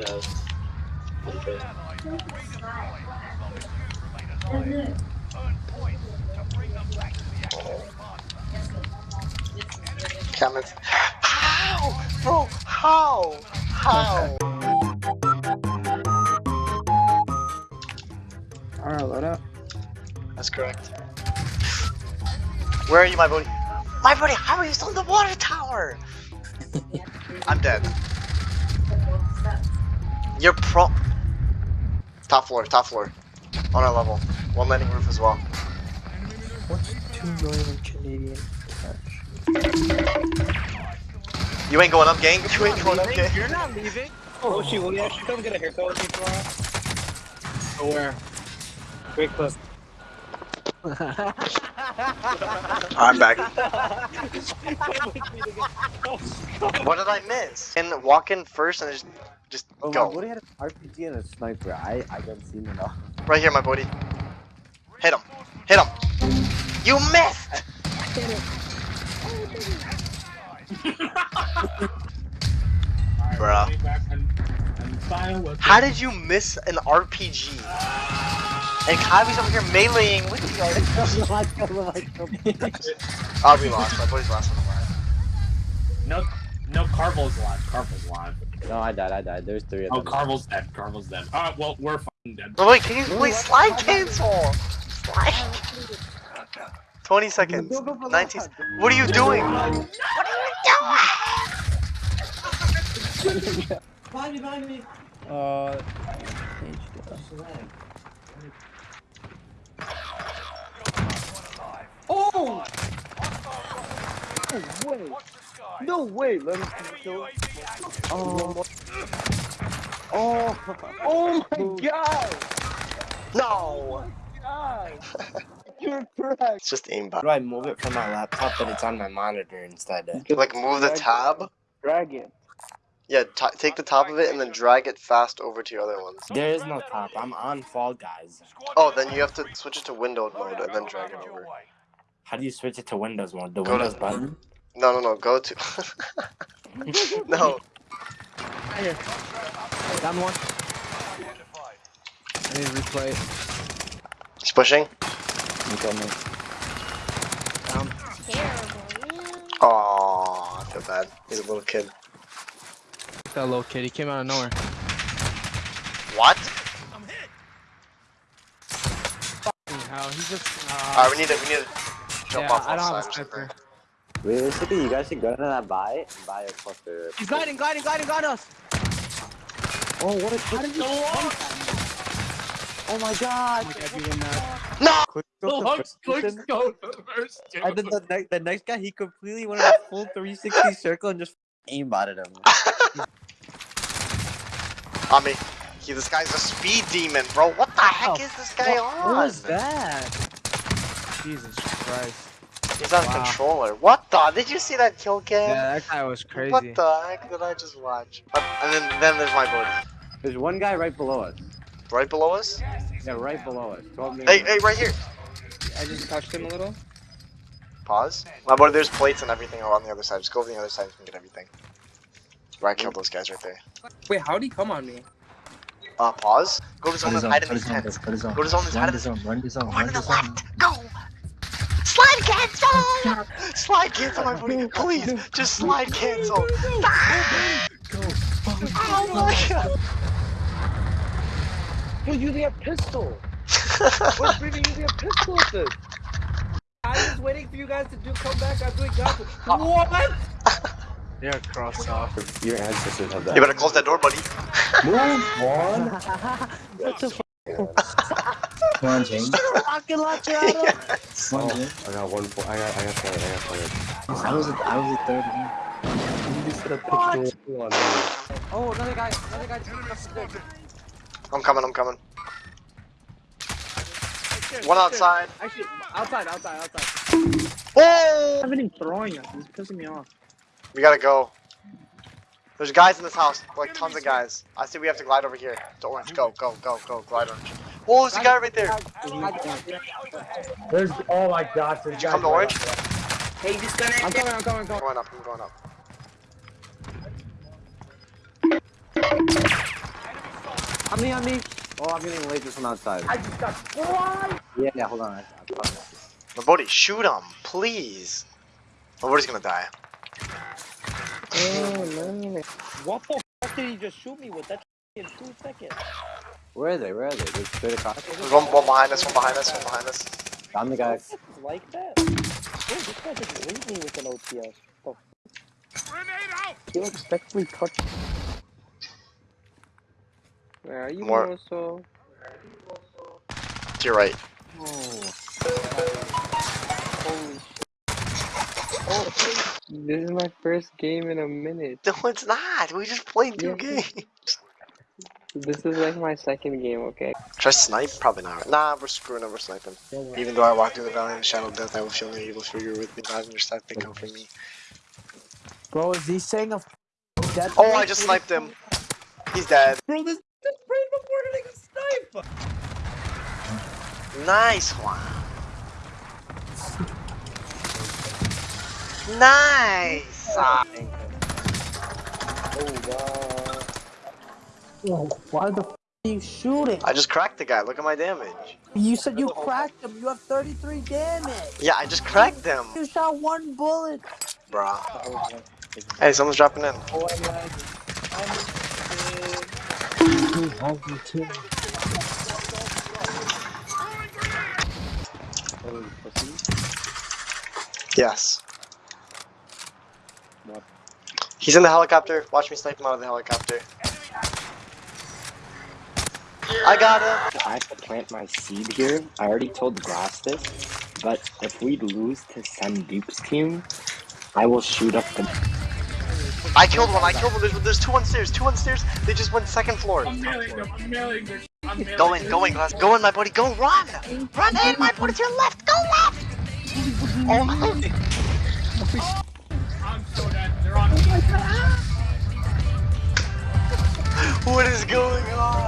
has. Okay. Comments. How? Bro, how? How? Alright, load up. That's correct. Where are you, my buddy? My buddy, how are you still in the water tower? I'm dead. You're pro. Top floor, top floor. On our level. One landing roof as well. What's 2 million Canadian cash? You ain't going up, gang. You ain't going up, gang. You're not leaving? Oh she will you actually come get a haircut with me tomorrow? Where? Great clip. I'm back. what did I miss? And walk in first and just, just Oh, go. my buddy had an RPG and a sniper. I I got seen enough. Right here, my buddy. Hit him. Hit him. You missed. Bruh. How did you miss an RPG? And Kylie's over here meleeing with the RPG. Oh, we lost. My buddy's last on the line. No, no, Carvel's alive. Carvel's alive. no, I died. I died. There's three of them. Oh. Carvel's dead. Carvel's dead. Alright, well, we're fucking dead. But wait, can you please slide cancel? Slide. 20 seconds. 19 What are you doing? What are you doing? Behind me, behind me. Uh, Oh! No way! No way! Let me kill. Oh! Oh! Oh. oh my god! No. God! You're correct. It's just aimbot. do I move it from my laptop but it's on my monitor instead? Like move the tab. Drag it. Yeah, take the top of it and then drag it fast over to your other ones. There is no top. I'm on Fall Guys. Oh, then you have to switch it to windowed mode and then drag it over. How do you switch it to Windows mode? The Go to- Windows button? No, no, no. Go to. no. Down one. I need to replay. He's pushing. You got me. Down. Terrible. Aww, I feel bad. He's a little kid. That little kid, he came out of nowhere. What? How? He just. Uh, Alright, we need to. We need to jump yeah, off I don't have a sniper. Realistically, you guys should go to that buy and buy a cluster. He's gliding, gliding, gliding, gliding us! Oh, what a How did you Oh my god! Oh my god, you. Uh, no! Quick Oh, scope I'm the quick person, scope the first. And then the, ne- the next guy, he completely went in a full 360 circle and just aimbotted him. On me. He, this guy's a speed demon, bro. What the heck oh, is this guy on? What was that? Jesus Christ. He's on Wow. controller. What the? Did you see that kill cam? Yeah, that guy was crazy. What the heck did I just watch? And then, then there's my buddy. There's one guy right below us. Right below us? Yeah, right below us. Hey, hey, right here. I just touched him a little. Pause. My buddy, there's plates and everything on the other side. Just go over the other side and get everything. Where I killed those guys right there. Wait, how'd he come on me? Uh, pause. Go to zone and hide in cut these tents. cut his zone. Go to zone and hide Run in the the zone, run the zone, Run run to the the zone. left. Go. Slide cancel. slide cancel, my buddy. Please, just slide cancel. Oh my god. You're using a pistol! What's bringing you using a pistol with this? I was waiting for you guys to do come back. I'm doing gospel. What? They're crossed off. Your ancestors have that. You better close that door, buddy. Move on! What the Come on, James. Rocket launcher yes. Come on, oh, James. I got one. po- I got. I got fired. I got fired. I was, a, I was a third again. You just put a pistol on me. Oh, another guy. Another guy. just got there. I'm coming, I'm coming. One outside. Actually, outside, outside, outside. Oh! haven't even throwing us. He's pissing me off. We gotta go. There's guys in this house, like tons of guys. I see we have to glide over here. To orange, go, go, go, go, glide orange. Oh, there's a guy right there. There's, oh my gosh, there's Did you come to orange? Hey, disconnect. I'm coming, I'm coming, I'm coming. Going up, I'm going up. On me, on me. Oh, I'm getting lasers from outside. I just got fly. Yeah, yeah, hold on. I, I. My buddy, shoot him, please. My buddy's gonna die. Oh, what the fuck did he just shoot me with? That in two seconds. Where are they? Where are they? They're straight across. There's one, one behind us, one behind us, one behind us. I'm the guy. Like that? Oh, this guy just raped me with an OPS. The f- He like sexually touched. Where are you, More. Moso? To your right. Oh, holy shit. Oh, this is my first game in a minute. No, it's not. We just played two Yeah. games. This is like my second game, okay? Try snipe? Probably not. Nah, we're screwing up. We're sniping. Even though I walk through the valley in the shadow of death, I will feel no evil for you with me. God, your side pick out for me. Bro, is he saying a death Oh, I just sniped him. He's dead. Bro, this this brain before getting a snipe. Nice one. Nice. Oh, wow. Whoa, why the f are you shooting? I just cracked the guy. Look at my damage. You said you cracked him. You have 33 damage. Yeah, I just cracked him, You shot one bullet. bruh. Hey, someone's dropping in. Oh, I'm. I'm Holy. Yes. What? He's in the helicopter. Watch me snipe him out of the helicopter. I got him. I have to plant my seed here. I already told Grass this, but if we lose to Sandeep's team, I will shoot up the. I killed one. I killed one. There's, there's two on stairs. Two on stairs. They just went second floor. I'm mailing them. I'm mailing them. I'm mailing Go in. Go in, class. Go in, my buddy. Go run. Run in, my buddy. To your left. Go left. Oh my. I'm so dead. They're on me. What is going on?